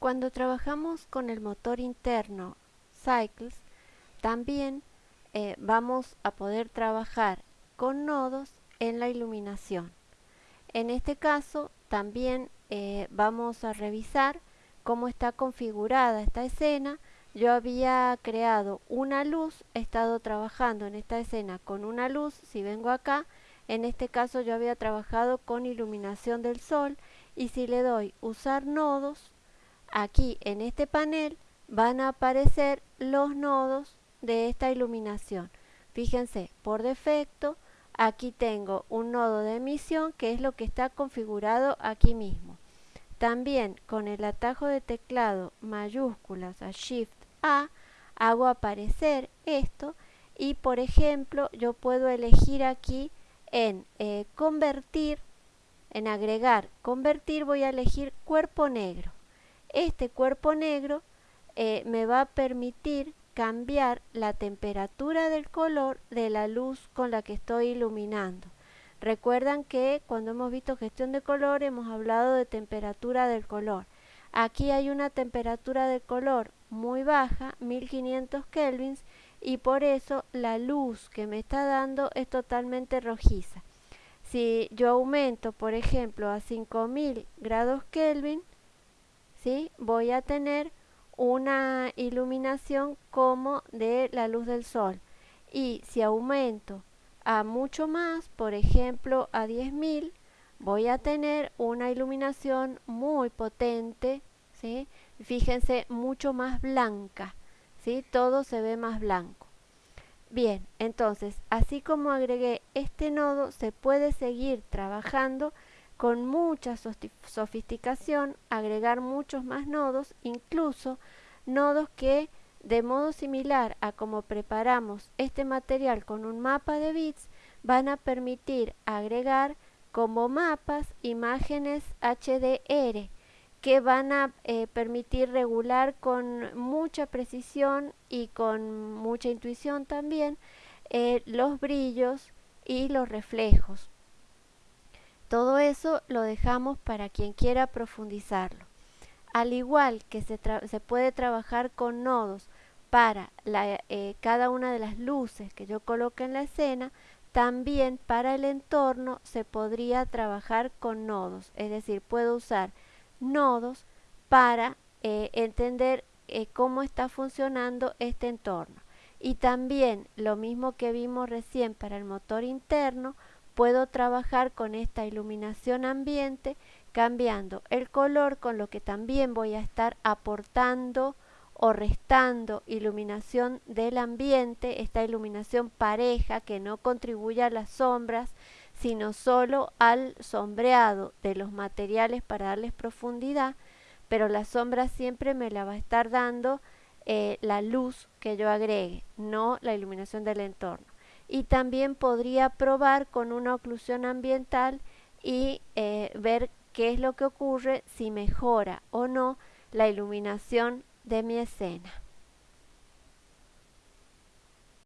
Cuando trabajamos con el motor interno Cycles, también eh, vamos a poder trabajar con nodos en la iluminación. En este caso también eh, vamos a revisar cómo está configurada esta escena. Yo había creado una luz, he estado trabajando en esta escena con una luz, si vengo acá, en este caso yo había trabajado con iluminación del sol y si le doy usar nodos, aquí en este panel van a aparecer los nodos de esta iluminación. Fíjense, por defecto aquí tengo un nodo de emisión que es lo que está configurado aquí mismo. También con el atajo de teclado mayúsculas a Shift A hago aparecer esto y por ejemplo yo puedo elegir aquí en eh, convertir, en agregar convertir voy a elegir cuerpo negro este cuerpo negro eh, me va a permitir cambiar la temperatura del color de la luz con la que estoy iluminando. Recuerdan que cuando hemos visto gestión de color hemos hablado de temperatura del color. Aquí hay una temperatura de color muy baja, 1500 kelvins, y por eso la luz que me está dando es totalmente rojiza. Si yo aumento, por ejemplo, a 5000 grados Kelvin, ¿sí? voy a tener una iluminación como de la luz del sol. Y si aumento a mucho más, por ejemplo a 10.000, voy a tener una iluminación muy potente, ¿sí? fíjense, mucho más blanca, ¿sí? todo se ve más blanco. Bien, entonces, así como agregué este nodo, se puede seguir trabajando con mucha sofisticación, agregar muchos más nodos, incluso nodos que de modo similar a como preparamos este material con un mapa de bits, van a permitir agregar como mapas imágenes HDR que van a eh, permitir regular con mucha precisión y con mucha intuición también eh, los brillos y los reflejos. Todo eso lo dejamos para quien quiera profundizarlo. Al igual que se, puede trabajar con nodos para eh, cada una de las luces que yo coloque en la escena, también para el entorno se podría trabajar con nodos. Es decir, puedo usar nodos para eh, entender eh, cómo está funcionando este entorno. Y también lo mismo que vimos recién para el motor interno, puedo trabajar con esta iluminación ambiente cambiando el color con lo que también voy a estar aportando o restando iluminación del ambiente, esta iluminación pareja que no contribuye a las sombras, sino solo al sombreado de los materiales para darles profundidad, pero la sombra siempre me la va a estar dando eh, la luz que yo agregue, no la iluminación del entorno y también podría probar con una oclusión ambiental y eh, ver qué es lo que ocurre si mejora o no la iluminación de mi escena.